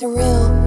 surreal.